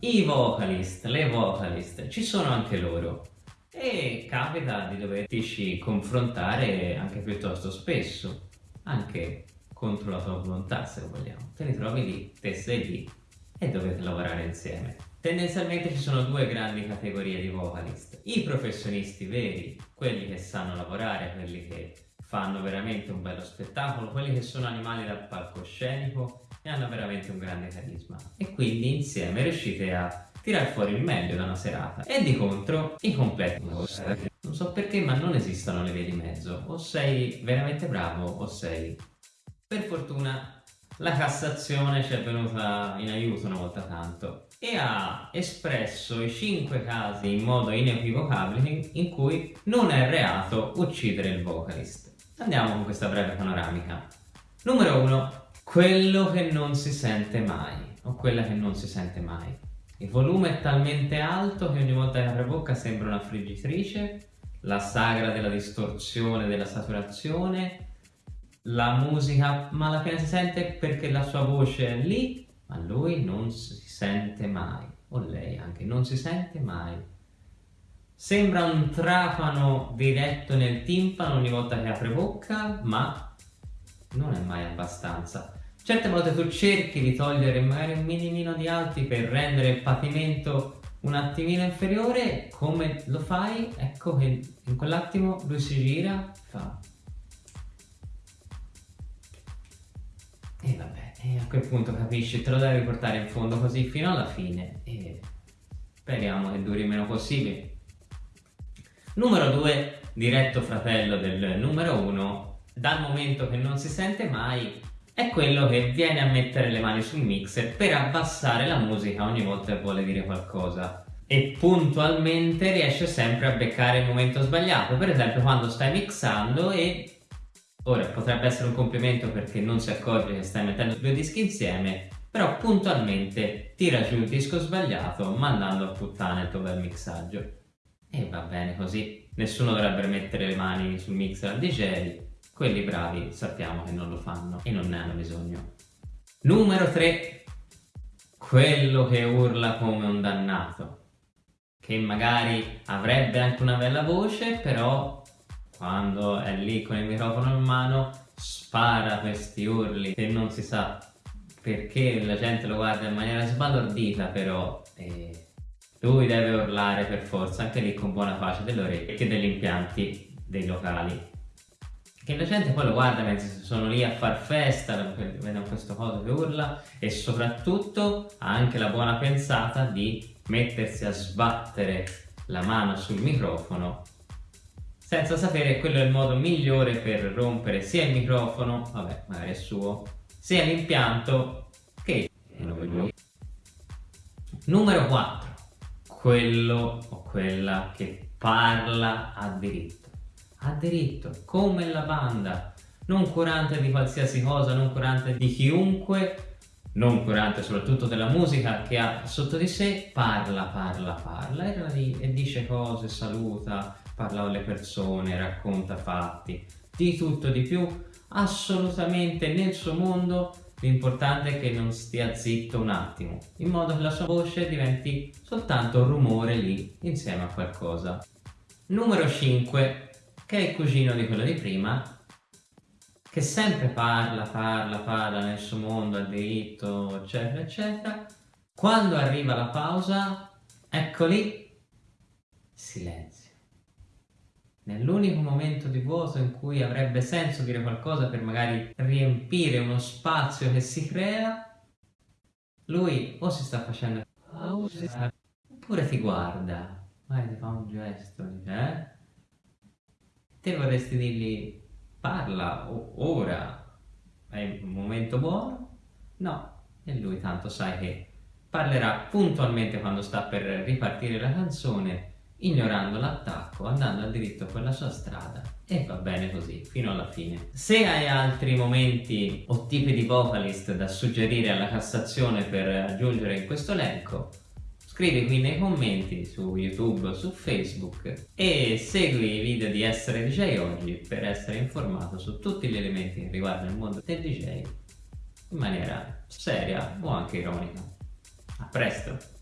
I vocalist, le vocalist, ci sono anche loro e capita di doverti confrontare anche piuttosto spesso, anche contro la tua volontà se vogliamo. Te li trovi lì, te sei lì e dovete lavorare insieme. Tendenzialmente ci sono due grandi categorie di vocalist, i professionisti veri, quelli che sanno lavorare, quelli che fanno veramente un bello spettacolo, quelli che sono animali dal palcoscenico e hanno veramente un grande carisma e quindi insieme riuscite a tirare fuori il meglio da una serata e di contro i completi non so perché ma non esistono le vie di mezzo o sei veramente bravo o sei per fortuna la Cassazione ci è venuta in aiuto una volta tanto e ha espresso i 5 casi in modo inequivocabile in cui non è reato uccidere il vocalist. Andiamo con questa breve panoramica. Numero 1. Quello che non si sente mai, o quella che non si sente mai. Il volume è talmente alto che ogni volta che apre bocca sembra una friggitrice, la sagra della distorsione, della saturazione, la musica ma alla fine si sente perché la sua voce è lì, ma lui non si sente mai, o lei anche, non si sente mai. Sembra un trapano diretto nel timpano ogni volta che apre bocca, ma non è mai abbastanza. Certe volte tu cerchi di togliere magari un minimino di alti per rendere il patimento un attimino inferiore, come lo fai? Ecco che in quell'attimo lui si gira, fa... E vabbè, e a quel punto capisci, te lo devi portare in fondo così fino alla fine e speriamo che duri meno possibile. Numero 2, diretto fratello del numero 1, dal momento che non si sente mai è quello che viene a mettere le mani sul mixer per abbassare la musica ogni volta che vuole dire qualcosa. E puntualmente riesce sempre a beccare il momento sbagliato. Per esempio quando stai mixando e ora potrebbe essere un complimento perché non si accorge che stai mettendo due dischi insieme però puntualmente tira giù il disco sbagliato mandando a puttana il tuo bel mixaggio. E va bene così. Nessuno dovrebbe mettere le mani sul mixer al DJ quelli bravi sappiamo che non lo fanno e non ne hanno bisogno. Numero 3. Quello che urla come un dannato, che magari avrebbe anche una bella voce, però quando è lì con il microfono in mano spara questi urli che non si sa perché la gente lo guarda in maniera sbalordita però eh, lui deve urlare per forza anche lì con buona pace delle orecchie e degli impianti dei locali che la gente poi lo guarda mentre sono lì a far festa, vedono questo coso che urla e soprattutto ha anche la buona pensata di mettersi a sbattere la mano sul microfono senza sapere che quello è il modo migliore per rompere sia il microfono, vabbè magari è suo, sia l'impianto che Numero 4. Quello o quella che parla a diritto ha diritto, come la banda, non curante di qualsiasi cosa, non curante di chiunque, non curante soprattutto della musica che ha sotto di sé, parla, parla, parla e, e dice cose, saluta, parla alle persone, racconta fatti, di tutto di più, assolutamente nel suo mondo l'importante è che non stia zitto un attimo, in modo che la sua voce diventi soltanto un rumore lì insieme a qualcosa. Numero 5 che è il cugino di quello di prima, che sempre parla, parla, parla nel suo mondo, al diritto, eccetera, eccetera. Quando arriva la pausa, ecco lì, silenzio. Nell'unico momento di vuoto in cui avrebbe senso dire qualcosa per magari riempire uno spazio che si crea, lui o si sta facendo oppure ti guarda, magari ti fa un gesto, dice, eh? Te vorresti dirgli parla ora, è un momento buono? No, e lui tanto sai che parlerà puntualmente quando sta per ripartire la canzone, ignorando l'attacco, andando a diritto per la sua strada e va bene così, fino alla fine. Se hai altri momenti o tipi di vocalist da suggerire alla Cassazione per aggiungere in questo elenco, Scrivi qui nei commenti su YouTube o su Facebook e segui i video di Essere DJ Oggi per essere informato su tutti gli elementi che riguardano il mondo del DJ in maniera seria o anche ironica. A presto!